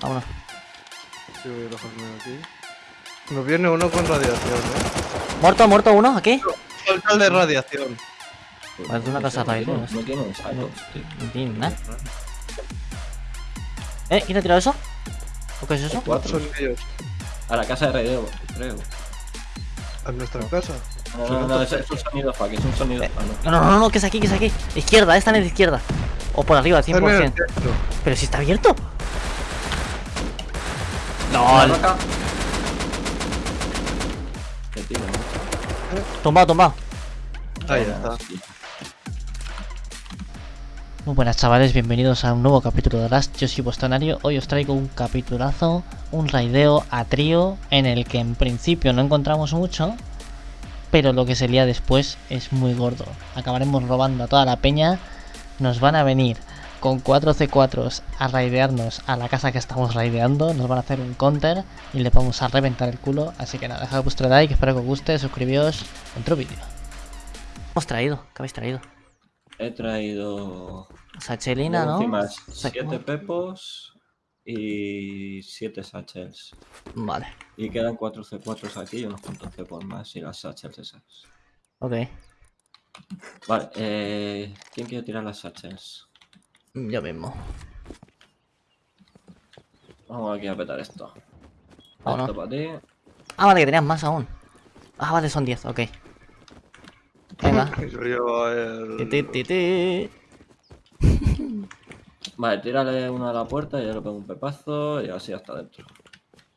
Vámonos. Sí, voy a aquí. Nos viene uno con radiación, ¿eh? Muerto, muerto uno, aquí. El de radiación. Parece una casa raíz, ¿no? No tiene sacos, tío. No tiene nada. ¿Eh? ¿Quién ha tirado eso? ¿O qué es eso? Cuatro. Son ellos. A la casa de Raideo, creo. A nuestra casa. No, no, no, es, un sonido fuck, es un sonido. Ah, no. No, no, no, no, que es aquí, que es aquí. Izquierda, esta en la izquierda. O por arriba, Están en el 100%. centro. Pero si está abierto. ¿No? tumbado, tumbado. Ahí está. Muy buenas chavales, bienvenidos a un nuevo capítulo de Rust, yo soy vuestro Nario, hoy os traigo un capitulazo, un raideo a trío en el que en principio no encontramos mucho, pero lo que se lía después es muy gordo. Acabaremos robando a toda la peña, nos van a venir con 4 C4s a raidearnos a la casa que estamos raideando, nos van a hacer un counter y le vamos a reventar el culo, así que nada, dejad vuestro like, espero que os guste, suscribíos, otro vídeo. ¿Qué hemos traído? ¿Qué habéis traído? He traído. Sachelina, ¿no? Encima Sa- 7 pepos y 7 satchels. Vale, Y quedan 4 C4s aquí y unos cuantos cepos más y las satchels esas. ok. Vale, eh, ¿quién quiere tirar las satchels? Yo mismo. Vamos aquí a petar esto. Vámonos. Esto para ti. Ah, vale, que tenías más aún. Ah, vale, son 10, ok. Venga. Yo llevo el. Ti, ti, ti, ti. Vale, tírale uno a la puerta y yo le pego un pepazo y así hasta adentro.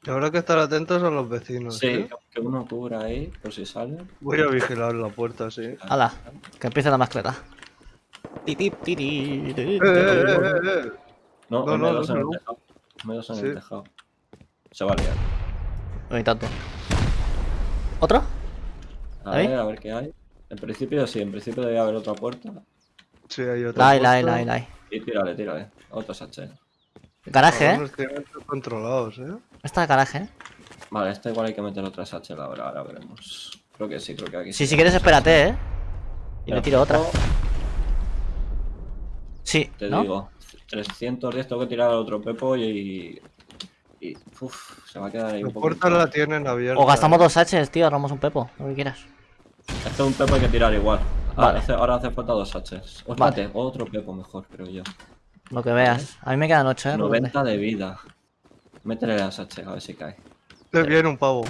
Y habrá que estar atentos a los vecinos. Sí, ¿eh? que uno cubra ahí por si sale. Voy a vigilar la puerta, sí. Hala, que empiece la mascleta. No, No, no, no, dos no, en el no. tejado. Me dos en Sí. el tejado. Se va a liar. No hay tanto. ¿Otro? A ver, a ver qué hay. En principio sí, en principio debe haber otra puerta. Sí, hay otra. La hay, la hay, puerta. la hay, la hay. Y tírale, tírale. Otro sachet. Garaje, ¿eh? Controlados, ¿eh? Está el garaje, ¿eh? Vale, este igual hay que meter otra sachet ahora, ahora veremos. Creo que sí, creo que aquí Sí, si quieres espérate, ¿eh? Y le tiro otra. Sí, Te ¿no? digo, 310 tengo que tirar al otro pepo y. Y. Uf, se va a quedar ahí La un poco. puerta la tienen abierta. O gastamos dos H's, tío, armamos un pepo, lo que quieras. Este es un pepo hay que tirar igual. Ah, Vale. hace- ahora hace falta dos sachets. O Vale. espérate, otro pepo mejor, creo yo. Lo que veas. A mí me quedan 8, ¿eh? por 90 de vida. Métele la sachet, a ver si cae. Eh, Viene un pavo.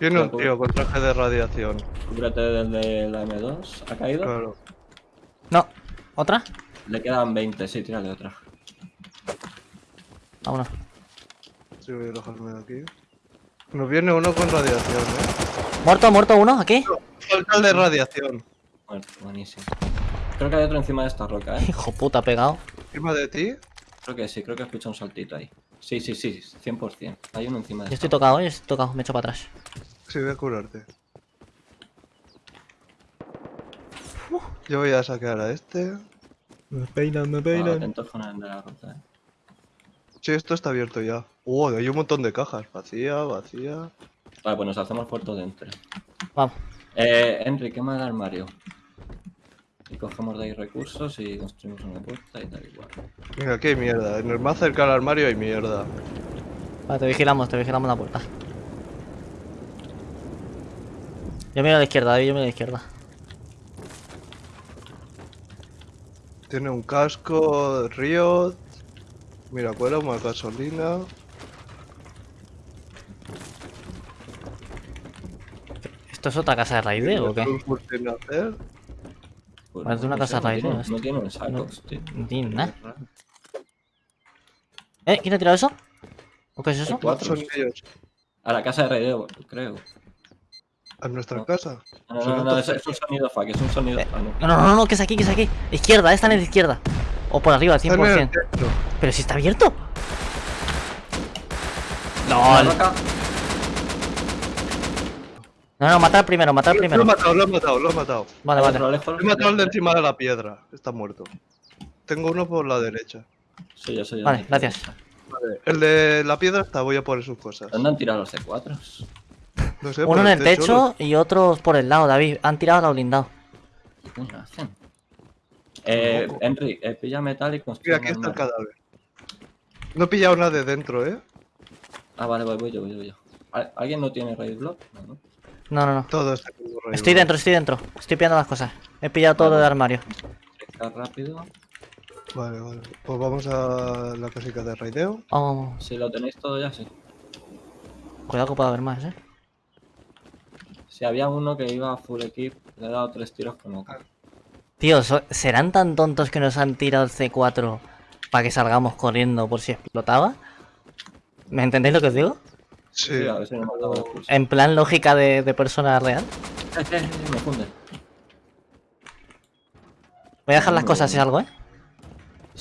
Viene un tío con traje de radiación. Cúbrete desde la M2. ¿Ha caído? Claro. No. ¿Otra? Le quedan 20, sí, tírale otra. Vámonos. Sí, voy a alejarme de aquí. Nos viene uno con radiación, ¿eh? Muerto, muerto uno, aquí. Falta el de radiación. Bueno, buenísimo. Creo que hay otro encima de esta roca, ¿eh? Hijo puta, pegado. Encima de ti. Creo que sí, creo que escucha un saltito ahí. Sí, sí, sí, 100%. Hay uno encima de Yo esta estoy tocado, yo estoy tocado, me echo para atrás. Sí, voy a curarte. Yo voy a sacar a este. Me peinan, me. Ah, atentos con el de la roca, ¿eh? Sí, esto está abierto ya. Uh, hay un montón de cajas. Vacía, vacía. Vale, pues nos hacemos puerto dentro. Vamos. Eh, Henry, quema el armario. Y cogemos de ahí recursos y construimos una puerta y tal igual. Mira, aquí hay mierda. En el más cerca al armario hay mierda. Vale, te vigilamos, te vigilamos la puerta. Yo miro a la izquierda, David, yo miro a la izquierda. Tiene un casco, Riot. Mira, cuela una gasolina. ¿Esto es otra casa de raideo o qué? Un curso hacer. Pues Parece una no casa sé, tiene- ¿no? No tienen sacos, tío. No tiene nada. ¿Eh? ¿Quién ha tirado eso? ¿O qué es eso? Cuatro. Son ellos. A la casa de Raideo, creo. A nuestra No. casa. No, no, no, es, un sonido fuck, es un sonido. Eh, no. No, no, no, no, que es aquí, que es aquí. Izquierda, esta en la izquierda. O por arriba, Están en el 100%. centro. Pero si está abierto. No, no, no, matar primero, matar Lo he primero. matado, lo he matado, lo he matado. Vale, vale. lejos. He matado al de encima de la piedra. Está muerto. Tengo uno por la derecha. Sí, yo soy el Vale, gracias. Vale. El de la piedra está, voy a por sus cosas. ¿Dónde han tirado los C4? No sé, Uno en el techo los- y otros por el lado, David. Han tirado a los blindados. ¿Qué coño hacen? Eh. Henry, eh, pilla metal y Mira, construye aquí un está el cadáver. No he pillado nada de dentro, ¿eh? Ah, vale, voy, voy yo, voy yo, voy yo. ¿Al- ¿Alguien no tiene raid block? No, no. No, no. Todo está con. Estoy dentro, estoy dentro. Estoy pillando las cosas. He pillado todo lo del armario. Checar rápido. Vale, vale. Pues vamos a la casica de raideo. Vamos, vamos. Si lo tenéis todo ya, sí. Cuidado que puede haber más, eh. Si había uno que iba a full equip, le he dado tres tiros con oca. Tío, so- ¿serán tan tontos que nos han tirado el C4 para que salgamos corriendo por si explotaba? ¿Me entendéis lo que os digo? Sí. Sí, a ver si nos. En plan lógica de, de persona real. Eh, eh, eh, me funde. Voy a dejar las cosas si algo, eh.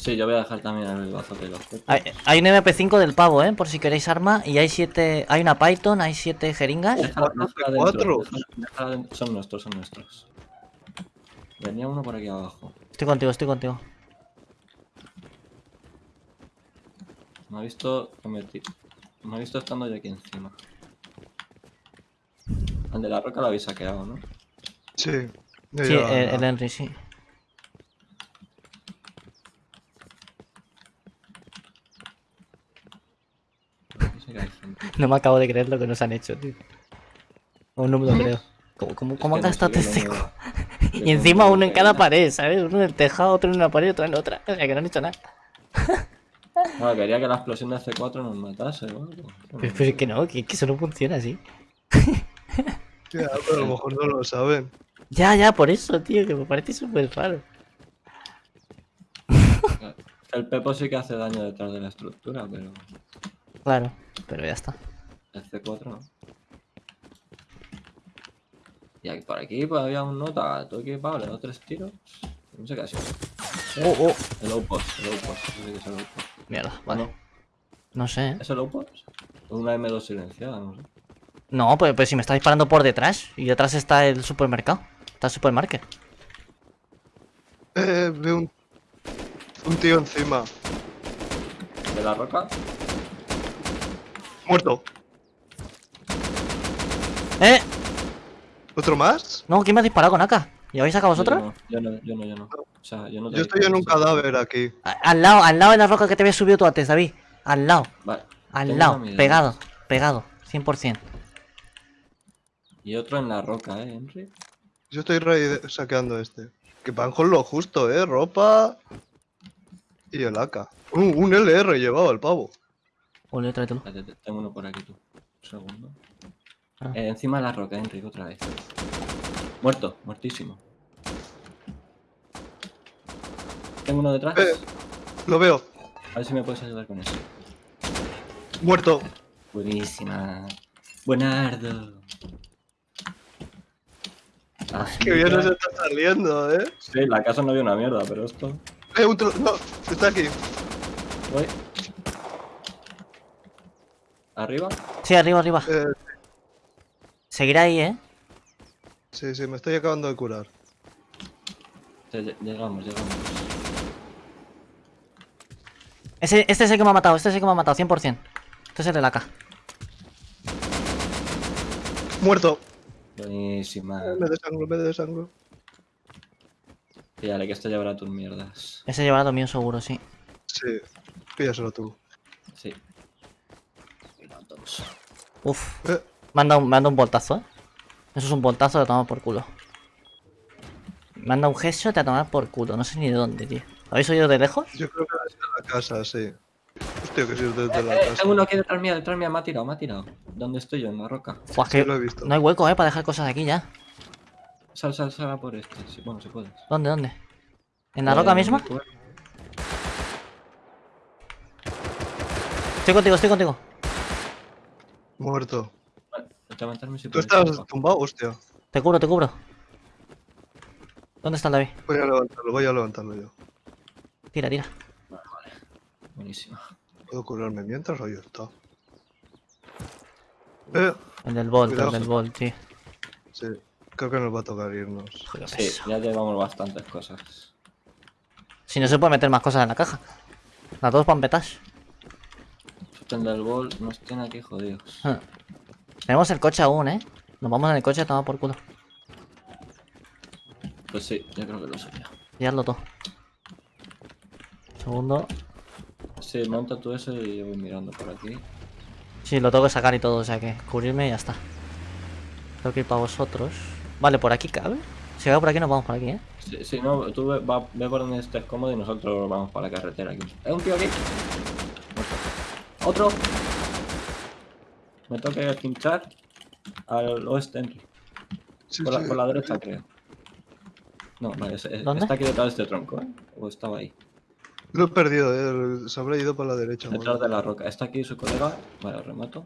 Sí, yo voy a dejar también el bazo de los. Hay, hay un MP5 del pavo, eh, por si queréis arma. Y hay siete. Hay una Python, hay siete jeringas. Déjala, dentro. Son nuestros, son nuestros. Venía uno por aquí abajo. Estoy contigo, estoy contigo. Me ha visto Me ha visto estando yo aquí encima. El de la roca lo habéis saqueado, ¿no? Sí. Sí, el, el Henry, sí. Aquí sí que hay gente. No me acabo de creer lo que nos han hecho, tío. Aún no me lo creo. ¿Cómo, cómo, cómo este seco? yo Y encima uno en cada pared, ¿sabes? Uno en el tejado, otro en una pared, otro en otra. O sea, que no han hecho nada. Bueno, quería que la explosión de C4 nos matase, ¿no? Pero, pero es que no, que, que eso no funciona así. Ya, pero a lo mejor no lo saben. Ya, ya, por eso, tío, que me parece súper raro. El Pepo sí que hace daño detrás de la estructura, pero Claro, pero ya está. El C4 no. Y aquí, por aquí pues había un nota, todo equipado, le he dado tres tiros. No sé qué ha sido. Oh, oh. El outpost, el outpost, eso sí que es el outpost. Mierda, ¿O vale. no? No sé, ¿eh? ¿Es el outpost? Una M2 silenciada, no sé. No, pues, pues si me está disparando por detrás. Y detrás está el supermercado. Está el supermarket. Eh, veo un, un tío encima. ¿De la roca? Muerto. ¡Eh! ¿Otro más? No, ¿quién me ha disparado con AK? ¿Y habéis sacado vosotros? Yo no, yo no, yo no. O sea, yo no Yo estoy en un cadáver aquí. A- Al lado, al lado de la roca que te habías subido tú antes, David. Al lado, Vale. al tengo lado, pegado, pegado, 100%. Y otro en la roca, ¿eh, Henry? Yo estoy saqueando este. Que van con lo justo, eh. Ropa. Y el AK. Un, un LR llevaba el pavo. Ole, tráetelo. Tengo uno por aquí, tú. Un segundo. Ah. Eh, encima de la roca, Henry, otra vez. Muerto, muertísimo. Tengo uno detrás. Eh. Lo veo. A ver si me puedes ayudar con eso. Muerto. Buenísima. Buenardo. Ah, Que bien nos está saliendo, eh. Sí, la casa no vio una mierda, pero esto. Eh, un tro- No, está aquí. Voy. Arriba. Sí, arriba, arriba. Eh, Seguirá ahí, ¿eh? sí, sí, me estoy acabando de curar. Llegamos, llegamos. Ese, este es el que me ha matado, este es el que me ha matado, 100%. Este es el de la AK. Muerto. Buenísima. Me desangro, me desangro. Píllale que esto llevará tus mierdas. Ese llevará lo mío seguro, sí. Sí. Píllaselo tú. Sí. Uf, Eh, me han dado, un- dado un voltazo, ¿eh? Eso es un voltazo de tomar por culo. Me han dado un headshot a tomar por culo, no sé ni de dónde, tío. ¿Lo habéis oído de lejos? yo creo que es de la casa, sí. Hostia, que sí es desde la Eh, casa. tengo uno aquí detrás mía, detrás mía, me ha tirado, me ha tirado. ¿Dónde estoy yo? En la roca. Sí, que lo he visto. no hay hueco, ¿eh? Para dejar cosas aquí ya. Sal, sal, sal a por este. Sí, bueno, si puedes. ¿Dónde, dónde? ¿En la Eh, roca misma? cu- Estoy contigo, estoy contigo. Muerto. Vale, levantarme si Tú puedes, estás tumbado, hostia. Te cubro, te cubro. ¿Dónde está el David? Voy a levantarlo, voy a levantarlo yo. Tira, tira. Vale, vale. Buenísima. ¿Puedo curarme mientras o ya está? Eh, El del Volt, el Cuidado. del Volt, sí. sí. Creo que nos va a tocar irnos. Joder, Sí, peso. ya llevamos bastantes cosas. Si no se puede meter más cosas en la caja. Las dos pampetas. El del bol nos tiene aquí jodidos. Ah. Tenemos el coche aún, ¿eh? Nos vamos en el coche a tomar por culo. Pues sí, yo creo que lo ya. Pillarlo todo. Segundo. Sí, monta tú ese y yo voy mirando por aquí. Sí, lo tengo que sacar y todo, o sea que cubrirme y ya está. Tengo que ir para vosotros. Vale, por aquí cabe. Si cabe por aquí, nos vamos por aquí, ¿eh? Si, si no, tú ve, va- ve por donde estés cómodo y nosotros vamos para la carretera aquí. ¡Es un tío aquí! ¡Otro! Me toca que pinchar al oeste, Henry. Sí, Por la, sí. por la derecha, creo. No, vale, es- es- ¿Dónde? está aquí detrás de este tronco, ¿eh? O estaba ahí. Lo he perdido, eh. Se habrá ido para la derecha. Detrás de la roca. Está aquí su colega. Vale, remoto.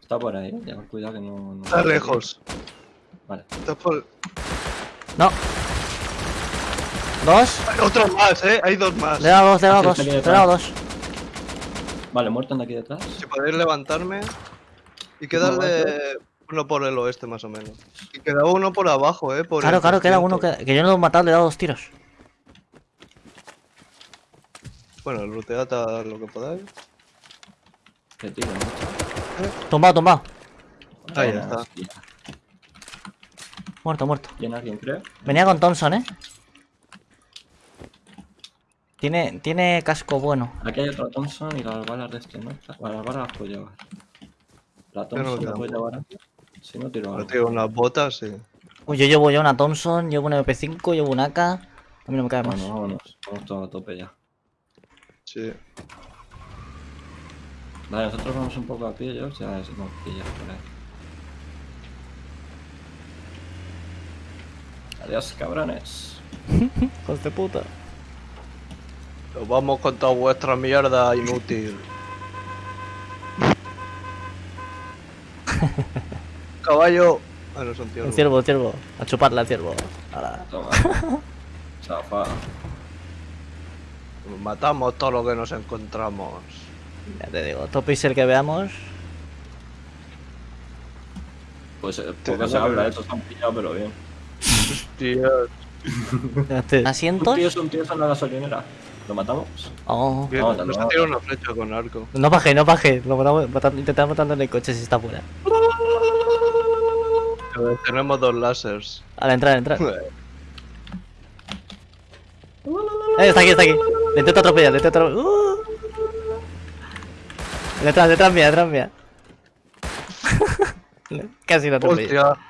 Está por ahí, ¿eh? Ya, cuidado que no... no- Está lejos. Vale. Está por... No. Dos. Hay otro más, eh. Hay dos más. Le he dado dos, le he dado dos. Le he dado dos. Vale, muerto de aquí detrás. Si podéis levantarme. Y queda el de... Uno por el oeste, más o menos. Y queda uno por abajo, eh. Por Claro, claro, queda 300. uno que, que yo no lo he matado, le he dado dos tiros. Bueno, lootead a lo que podáis. Que tiro, ¿no? Tumbado, tumbado. Ahí está. hostia. Muerto, muerto. ¿Tiene alguien, creo? Venía con Thompson, ¿eh? Tiene, tiene casco bueno. Aquí hay otro Thompson y las balas de este, ¿no? Las balas las puedo llevar. La no Thompson la puedo llevar aquí. Si no, tiro Ahora algo. tengo unas botas, sí. Uy, yo llevo ya una Thompson, llevo una MP5, llevo una AK. A mí no me cae más. Bueno, vámonos. Vamos todos a tope ya. Sí. Vale, nosotros vamos un poco a pie, yo ya es no, pillas por ahí. Adiós, cabrones. Hijos de puta. Nos vamos con toda vuestra mierda inútil. Caballo. Ah, no son tíos. El ciervo, ciervo. A chuparla al ciervo. Ahora. Toma. Chafa. Matamos todo lo que nos encontramos. Ya te digo, top es el que veamos. Pues eh, poco se habla, estos han pillado, pero bien. Te- ¿Asientos? Un tío es un tío en la gasolinera. ¿Lo matamos? Oh. Bien, Vamos, nos ha tirado una flecha con arco. No baje, no baje. Lo matamos, matando, intentamos matando en el coche si está fuera. Eh, Tenemos dos láseres. A la entrada, entrada. Eh, está aquí, está aquí. Le intento atropellar, le intento atropellar. Uh. Detrás, detrás mía, detrás mía. Casi lo atropello. Hostia.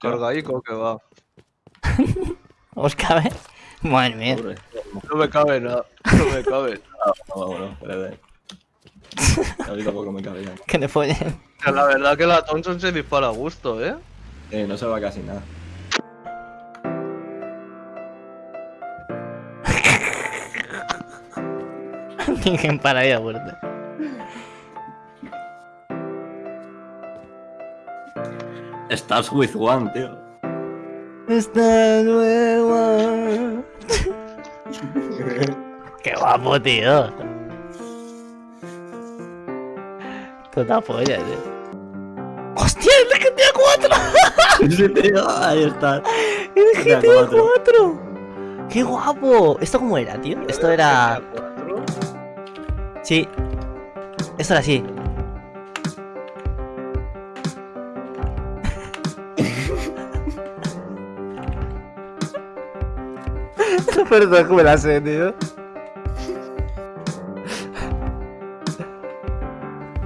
Cargaico que va. ¿Os cabe? Madre mía. No me cabe nada. No me cabe. No, vámonos, espérate. A mí tampoco me cabe ya. Que le follen. La verdad que la Thompson se dispara a gusto, ¿eh? Eh, no se va casi nada. Tienen para ahí a muerte. Estás with one, tío. Esta nueva. Qué guapo, tío. Puta polla, tío. ¡Hostia, el GTA 4! Sí, tío, ahí está. ¡El GTA GTA 4. 4! ¡Qué guapo! ¿Esto cómo era, tío? Esto era... Sí. Esto era así. Perdón, que me la sé, tío.